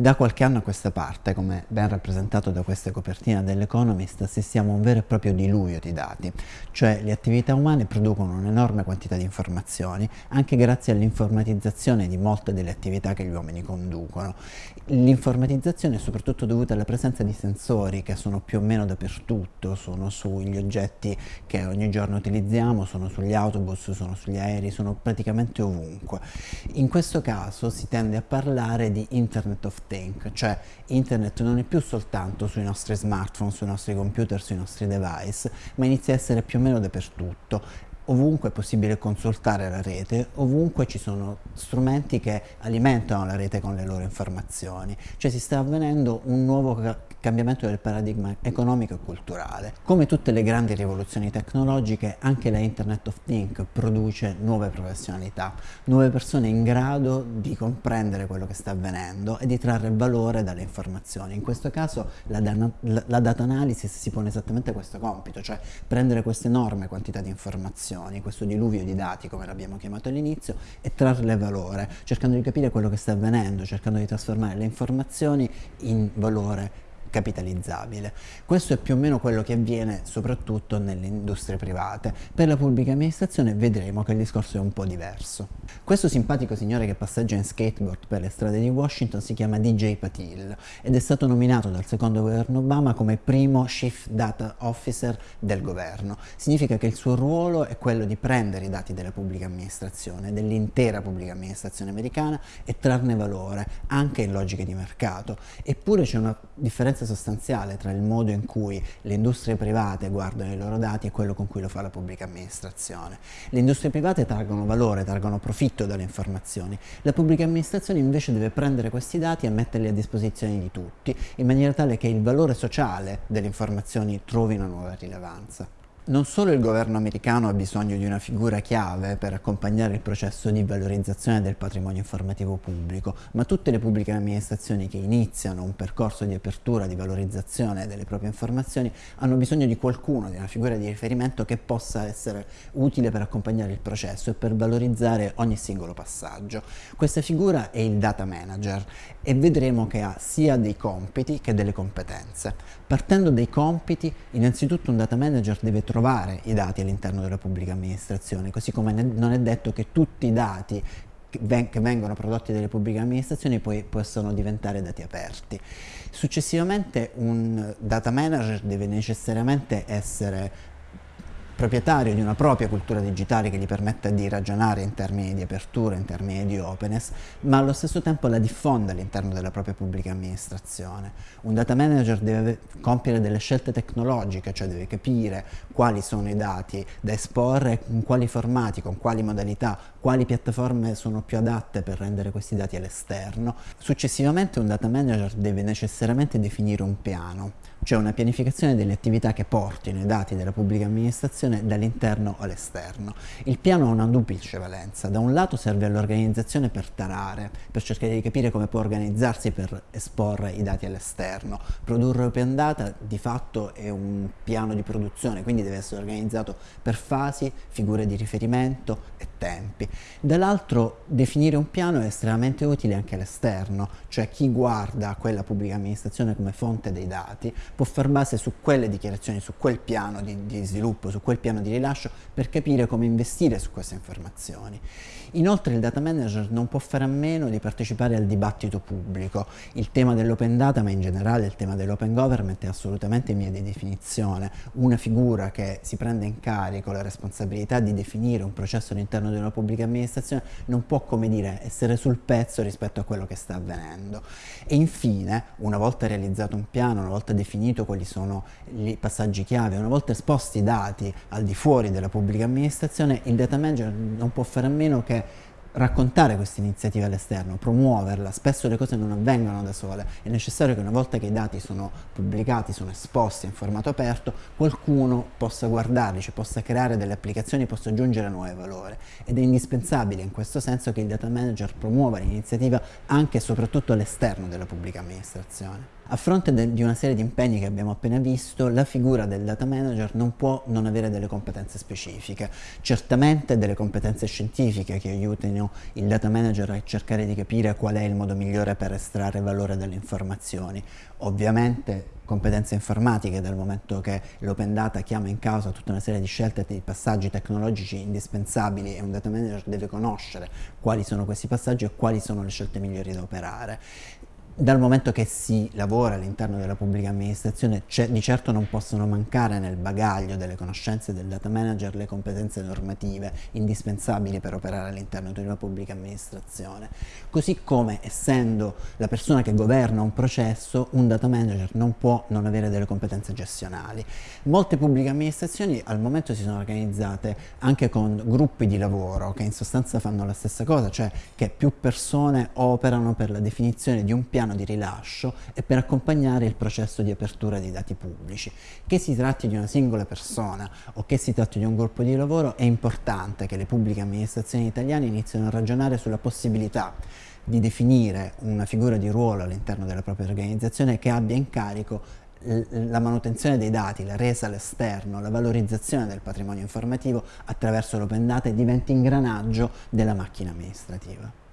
Da qualche anno a questa parte, come ben rappresentato da questa copertina dell'Economist, assistiamo a un vero e proprio diluvio di dati, cioè le attività umane producono un'enorme quantità di informazioni, anche grazie all'informatizzazione di molte delle attività che gli uomini conducono. L'informatizzazione è soprattutto dovuta alla presenza di sensori che sono più o meno dappertutto, sono sugli oggetti che ogni giorno utilizziamo, sono sugli autobus, sono sugli aerei, sono praticamente ovunque. In questo caso si tende a parlare di Internet of Think, cioè internet non è più soltanto sui nostri smartphone, sui nostri computer, sui nostri device, ma inizia a essere più o meno dappertutto ovunque è possibile consultare la rete, ovunque ci sono strumenti che alimentano la rete con le loro informazioni, cioè si sta avvenendo un nuovo cambiamento del paradigma economico e culturale. Come tutte le grandi rivoluzioni tecnologiche, anche la Internet of Things produce nuove professionalità, nuove persone in grado di comprendere quello che sta avvenendo e di trarre valore dalle informazioni. In questo caso la, dana, la data analysis si pone esattamente questo compito, cioè prendere questa enorme quantità di informazioni, questo diluvio di dati come l'abbiamo chiamato all'inizio e trarle valore, cercando di capire quello che sta avvenendo, cercando di trasformare le informazioni in valore capitalizzabile. Questo è più o meno quello che avviene soprattutto nelle industrie private. Per la pubblica amministrazione vedremo che il discorso è un po' diverso. Questo simpatico signore che passeggia in skateboard per le strade di Washington si chiama DJ Patil ed è stato nominato dal secondo governo Obama come primo Chief Data Officer del governo. Significa che il suo ruolo è quello di prendere i dati della pubblica amministrazione, dell'intera pubblica amministrazione americana e trarne valore anche in logiche di mercato. Eppure c'è una differenza differenza sostanziale tra il modo in cui le industrie private guardano i loro dati e quello con cui lo fa la pubblica amministrazione. Le industrie private traggono valore, traggono profitto dalle informazioni, la pubblica amministrazione invece deve prendere questi dati e metterli a disposizione di tutti, in maniera tale che il valore sociale delle informazioni trovi una nuova rilevanza. Non solo il governo americano ha bisogno di una figura chiave per accompagnare il processo di valorizzazione del patrimonio informativo pubblico, ma tutte le pubbliche amministrazioni che iniziano un percorso di apertura, di valorizzazione delle proprie informazioni hanno bisogno di qualcuno, di una figura di riferimento che possa essere utile per accompagnare il processo e per valorizzare ogni singolo passaggio. Questa figura è il data manager e vedremo che ha sia dei compiti che delle competenze. Partendo dai compiti, innanzitutto un data manager deve trovare trovare i dati all'interno della pubblica amministrazione, così come non è detto che tutti i dati che vengono prodotti dalle pubbliche amministrazioni poi possono diventare dati aperti. Successivamente un data manager deve necessariamente essere proprietario di una propria cultura digitale che gli permetta di ragionare in termini di apertura, in termini di openness, ma allo stesso tempo la diffonde all'interno della propria pubblica amministrazione. Un data manager deve compiere delle scelte tecnologiche, cioè deve capire quali sono i dati da esporre, in quali formati, con quali modalità, quali piattaforme sono più adatte per rendere questi dati all'esterno. Successivamente un data manager deve necessariamente definire un piano, cioè una pianificazione delle attività che portino i dati della pubblica amministrazione dall'interno all'esterno. Il piano ha una duplice valenza, da un lato serve all'organizzazione per tarare, per cercare di capire come può organizzarsi per esporre i dati all'esterno. Produrre open data di fatto è un piano di produzione, quindi deve essere organizzato per fasi, figure di riferimento e tempi. Dall'altro definire un piano è estremamente utile anche all'esterno, cioè chi guarda quella pubblica amministrazione come fonte dei dati può far base su quelle dichiarazioni, su quel piano di, di sviluppo, su quel piano di rilascio per capire come investire su queste informazioni. Inoltre il data manager non può fare a meno di partecipare al dibattito pubblico. Il tema dell'open data, ma in generale il tema dell'open government è assolutamente in via di definizione. Una figura che si prende in carico la responsabilità di definire un processo all'interno di una pubblica amministrazione non può, come dire, essere sul pezzo rispetto a quello che sta avvenendo. E infine, una volta realizzato un piano, una volta definito quali sono i passaggi chiave, una volta esposti i dati al di fuori della pubblica amministrazione, il data manager non può fare a meno che raccontare questa iniziativa all'esterno, promuoverla, spesso le cose non avvengono da sole, è necessario che una volta che i dati sono pubblicati, sono esposti in formato aperto, qualcuno possa guardarli, cioè possa creare delle applicazioni, possa aggiungere nuovi valori ed è indispensabile in questo senso che il data manager promuova l'iniziativa anche e soprattutto all'esterno della pubblica amministrazione. A fronte di una serie di impegni che abbiamo appena visto, la figura del data manager non può non avere delle competenze specifiche. Certamente delle competenze scientifiche che aiutino il data manager a cercare di capire qual è il modo migliore per estrarre valore dalle informazioni. Ovviamente competenze informatiche dal momento che l'open data chiama in causa tutta una serie di scelte e di passaggi tecnologici indispensabili e un data manager deve conoscere quali sono questi passaggi e quali sono le scelte migliori da operare dal momento che si lavora all'interno della pubblica amministrazione di certo non possono mancare nel bagaglio delle conoscenze del data manager le competenze normative indispensabili per operare all'interno di una pubblica amministrazione. Così come essendo la persona che governa un processo un data manager non può non avere delle competenze gestionali. Molte pubbliche amministrazioni al momento si sono organizzate anche con gruppi di lavoro che in sostanza fanno la stessa cosa cioè che più persone operano per la definizione di un piano piano di rilascio e per accompagnare il processo di apertura dei dati pubblici. Che si tratti di una singola persona o che si tratti di un gruppo di lavoro è importante che le pubbliche amministrazioni italiane iniziano a ragionare sulla possibilità di definire una figura di ruolo all'interno della propria organizzazione che abbia in carico la manutenzione dei dati, la resa all'esterno, la valorizzazione del patrimonio informativo attraverso l'open data e diventi ingranaggio della macchina amministrativa.